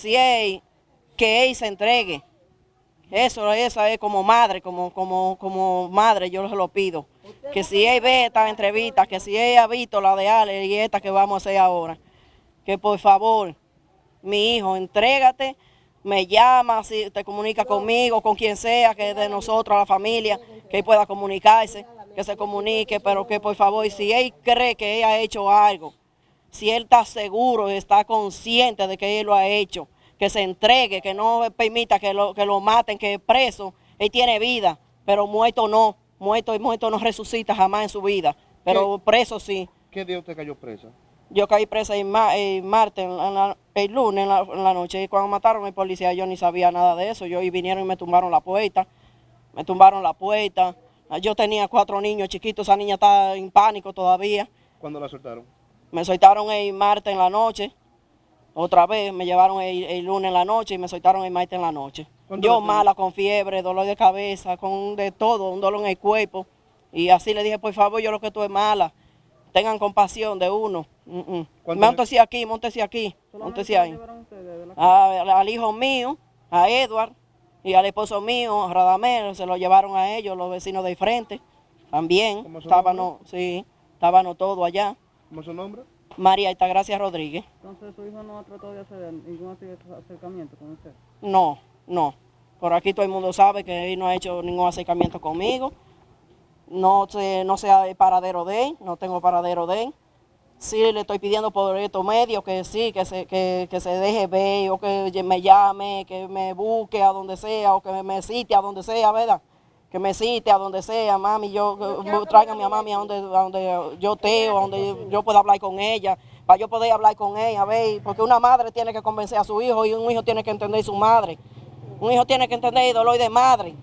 si él, que él se entregue. Eso, eso es como madre, como, como, como madre, yo se lo pido. Que si él ve esta entrevista, que si él ha visto la de Ale y esta que vamos a hacer ahora, que por favor, mi hijo, entrégate, me llama, si te comunica conmigo, con quien sea, que de nosotros, la familia, que pueda comunicarse, que se comunique, pero que por favor, si él cree que él ha hecho algo, si él está seguro, está consciente de que él lo ha hecho, que se entregue, que no permita que lo, que lo maten, que preso, él tiene vida, pero muerto no, muerto y muerto no resucita jamás en su vida, pero preso sí. ¿Qué día usted cayó presa? Yo caí presa el, martes, el lunes en la, noche, y cuando mataron al policía yo ni sabía nada de eso, yo y vinieron y me tumbaron la puerta, me tumbaron la puerta, yo tenía cuatro niños chiquitos, esa niña está en pánico todavía. ¿Cuándo la soltaron? Me soltaron el martes en la noche, otra vez me llevaron el, lunes en la noche y me soltaron el martes en la noche. Yo mala, con fiebre, dolor de cabeza, con de todo, un dolor en el cuerpo. Y así le dije, por favor, yo lo que tú es mala. Tengan compasión de uno. Mm -mm. aquí, montese aquí, montese ahí. al hijo mío, a Edward, y al esposo mío, a Radamel, se lo llevaron a ellos, los vecinos de frente. También, estaban, sí, estaban todos allá. ¿Cómo es su nombre? María Altagracia Rodríguez. Entonces, ¿su hijo no ha tratado de hacer ningún acercamiento con usted? No, no. Por aquí todo el mundo sabe que él no ha hecho ningún acercamiento conmigo. No sé, no sea el paradero de él, no tengo paradero de él. Sí le estoy pidiendo por estos medios que sí, que se, que, que se deje ver, o que me llame, que me busque a donde sea, o que me cite a donde sea, ¿verdad? Que me cite a donde sea, mami, yo tráigame a mami a donde, a donde yo teo, a donde yo pueda hablar con ella, para yo poder hablar con ella, ver, porque una madre tiene que convencer a su hijo y un hijo tiene que entender a su madre. Un hijo tiene que entender el dolor de madre.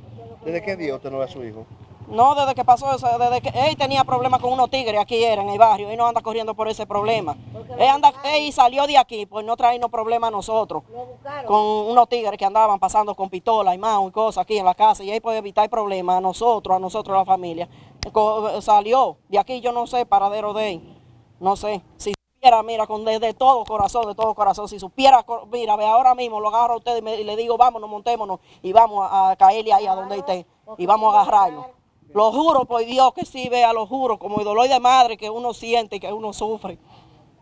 ¿Desde qué día usted no ve a su hijo? No, desde que pasó eso, desde que él tenía problemas con unos tigres aquí era en el barrio, él no anda corriendo por ese problema. Él, anda, él salió de aquí por no traernos problemas a nosotros, con unos tigres que andaban pasando con pistola y manos y cosas aquí en la casa, y él puede evitar problemas a nosotros, a nosotros, a la familia. Salió de aquí, yo no sé, paradero de él, no sé. Si supiera, mira, con de, todo corazón, de todo corazón, si supiera, mira, ve ahora mismo lo agarro a usted y, le digo, vámonos, montémonos y vamos a, caerle ahí a donde esté y vamos a agarrarnos. Lo juro por Dios que sí, vea, lo juro, como el dolor de madre que uno siente y que uno sufre.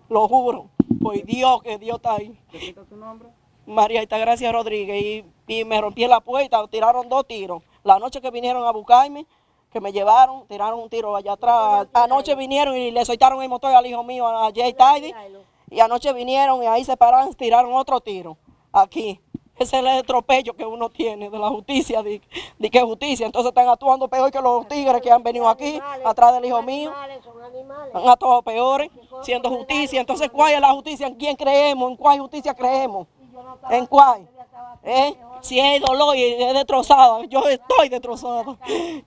Lo juro, por Dios que Dios está ahí. ¿Qué tu nombre? María Gracia Rodríguez. Y, me rompí la puerta, tiraron dos tiros. La noche que vinieron a buscarme, que me llevaron, tiraron un tiro allá atrás. Anoche vinieron y le soltaron el motor al hijo mío, a Jay Tidy. Y anoche vinieron y ahí se pararon, tiraron otro tiro. Aquí. Ese es el atropello que uno tiene de la justicia, de, de que justicia. Entonces están actuando peor que los tigres que han venido aquí, atrás del hijo mío. Han actuado peores, siendo justicia. Entonces, ¿cuál es la justicia? ¿En quién creemos? ¿En cuál justicia creemos? ¿En cuál? ¿Eh? Si es dolor y es destrozada, yo estoy destrozada.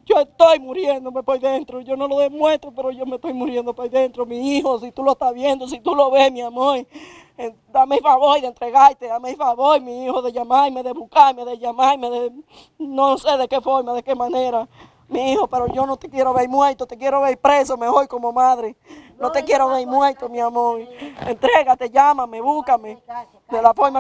Yo estoy muriéndome por dentro. Yo no lo demuestro, pero yo me estoy muriendo por dentro. Mi hijo, si tú lo estás viendo, si tú lo ves, mi amor, eh, dame el favor de entregarte, dame el favor, mi hijo, de llamarme, de buscarme, de llamarme, de no sé de qué forma, de qué manera. Mi hijo, pero yo no te quiero ver muerto, te quiero ver preso mejor como madre. No te quiero ver muerto, mi amor. Entrégate, llámame, búscame. De la forma